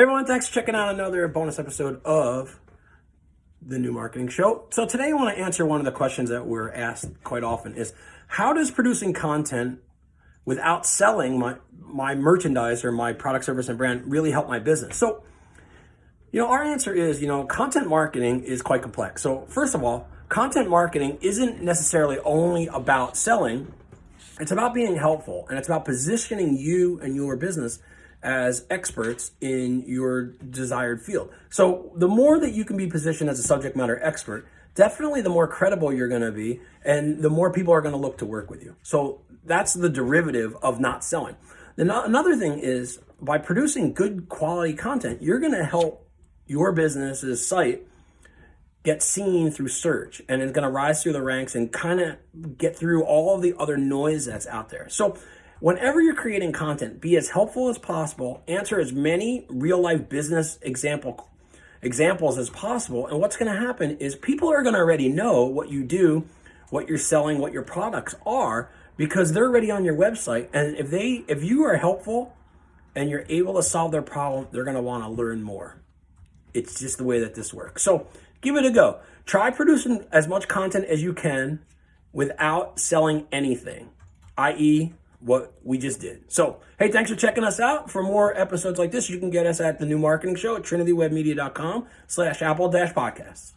Hey everyone, thanks for checking out another bonus episode of the New Marketing Show. So today I want to answer one of the questions that we're asked quite often is how does producing content without selling my, my merchandise or my product, service, and brand really help my business? So, you know, our answer is, you know, content marketing is quite complex. So first of all, content marketing isn't necessarily only about selling. It's about being helpful and it's about positioning you and your business as experts in your desired field. So the more that you can be positioned as a subject matter expert, definitely the more credible you're going to be and the more people are going to look to work with you. So that's the derivative of not selling. Another thing is by producing good quality content, you're going to help your business's site get seen through search and it's going to rise through the ranks and kind of get through all of the other noise that's out there. So Whenever you're creating content, be as helpful as possible, answer as many real life business example examples as possible. And what's going to happen is people are going to already know what you do, what you're selling, what your products are because they're already on your website. And if they if you are helpful and you're able to solve their problem, they're going to want to learn more. It's just the way that this works. So, give it a go. Try producing as much content as you can without selling anything, i.e., what we just did. So, hey, thanks for checking us out. For more episodes like this, you can get us at the new marketing show at trinitywebmedia.com slash apple dash podcasts.